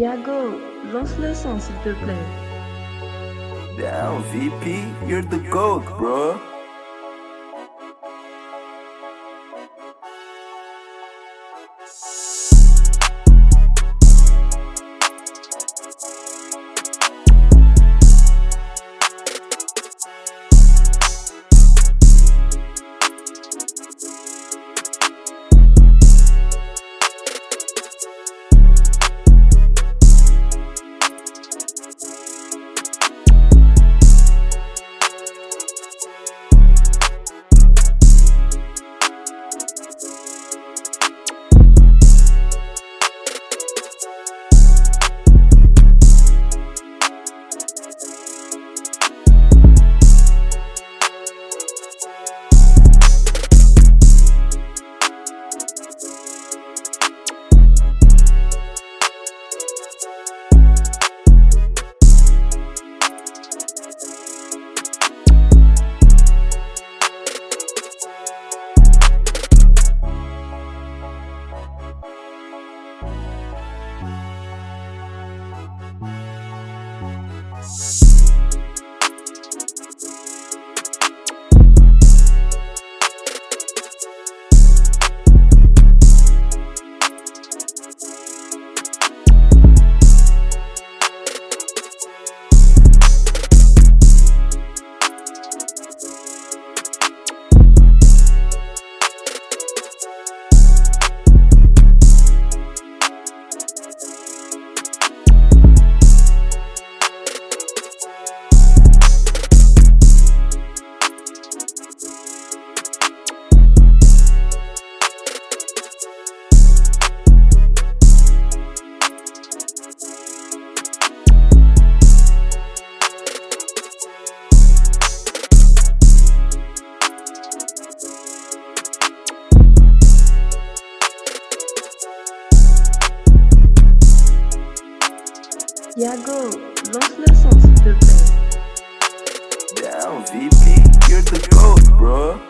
Yago, lance le son s'il te plaît. Damn, VP, you're the GOAT, bro. Yeah. Yago, lance le son s'il te. Damn, VP, you're the GOAT, bro.